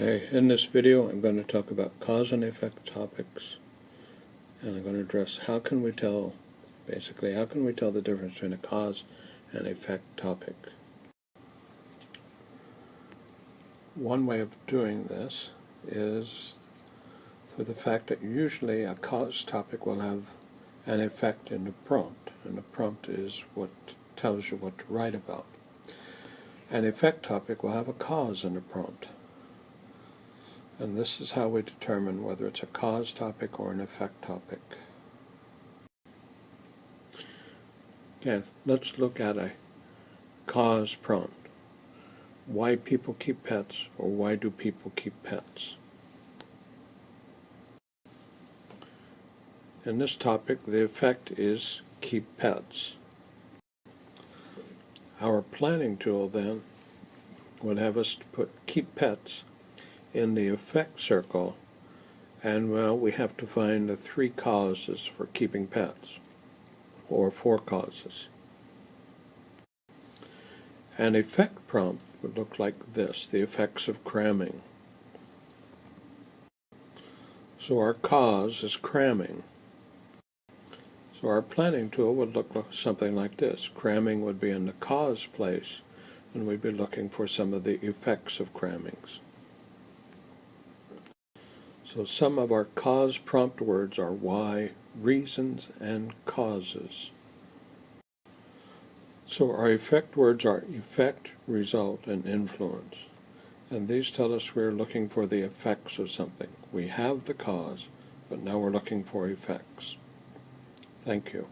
Hey, in this video I'm going to talk about cause and effect topics and I'm going to address how can we tell, basically how can we tell the difference between a cause and effect topic. One way of doing this is through the fact that usually a cause topic will have an effect in the prompt and the prompt is what tells you what to write about. An effect topic will have a cause in the prompt. And this is how we determine whether it's a cause topic or an effect topic. Okay, let's look at a cause prompt. Why people keep pets or why do people keep pets? In this topic, the effect is keep pets. Our planning tool then would have us put keep pets in the effect circle and well we have to find the three causes for keeping pets or four causes. An effect prompt would look like this, the effects of cramming. So our cause is cramming. So our planning tool would look something like this. Cramming would be in the cause place, and we'd be looking for some of the effects of crammings. So some of our cause prompt words are why, reasons, and causes. So our effect words are effect, result, and influence. And these tell us we're looking for the effects of something. We have the cause, but now we're looking for effects. Thank you.